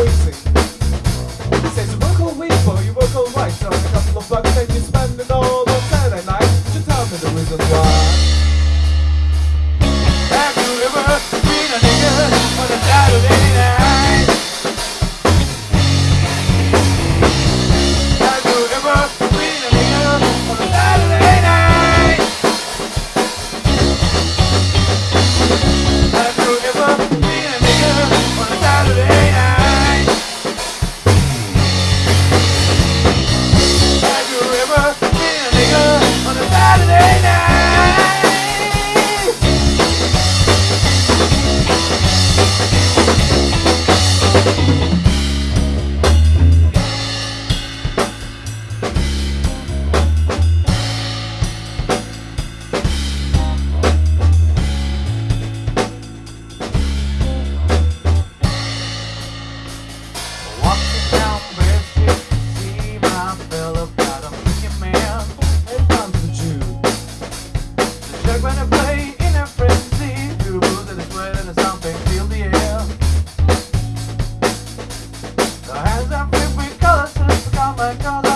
wasting. When they play in a frenzy, the and the and the feel the air. The hands are with colors, common colors of